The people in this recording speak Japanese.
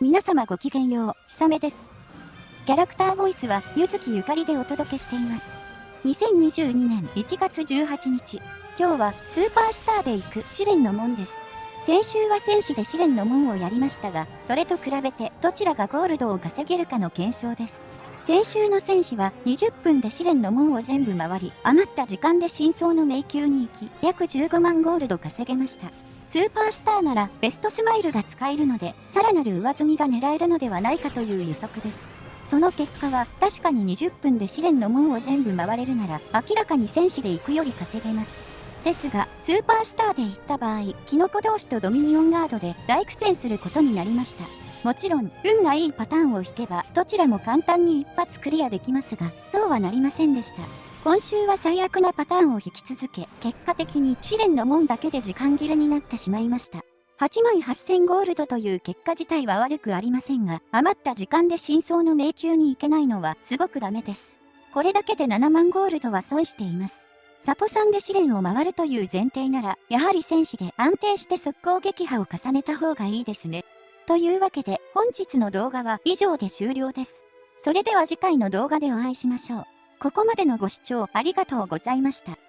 皆様ごきげんよう、ひさめです。キャラクターボイスは、ゆずきゆかりでお届けしています。2022年1月18日、今日はスーパースターで行く試練の門です。先週は戦士で試練の門をやりましたが、それと比べてどちらがゴールドを稼げるかの検証です。先週の戦士は20分で試練の門を全部回り、余った時間で真相の迷宮に行き、約15万ゴールド稼げました。スーパースターならベストスマイルが使えるので、さらなる上積みが狙えるのではないかという予測です。その結果は、確かに20分で試練の門を全部回れるなら、明らかに戦士で行くより稼げます。ですが、スーパースターで行った場合、キノコ同士とドミニオンガードで大苦戦することになりました。もちろん、運がいいパターンを引けば、どちらも簡単に一発クリアできますが、そうはなりませんでした。今週は最悪なパターンを引き続け、結果的に試練の門だけで時間切れになってしまいました。8万8000ゴールドという結果自体は悪くありませんが、余った時間で真相の迷宮に行けないのはすごくダメです。これだけで7万ゴールドは損しています。サポさんで試練を回るという前提なら、やはり戦士で安定して速攻撃破を重ねた方がいいですね。というわけで、本日の動画は以上で終了です。それでは次回の動画でお会いしましょう。ここまでのご視聴ありがとうございました。